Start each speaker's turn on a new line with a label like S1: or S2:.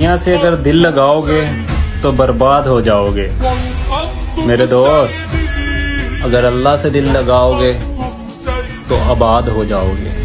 S1: दुनिया से अगर दिल लगाओगे तो बर्बाद हो जाओगे। मेरे दोस्त, अगर अल्लाह से दिल लगाओगे तो आबाद हो जाओगे।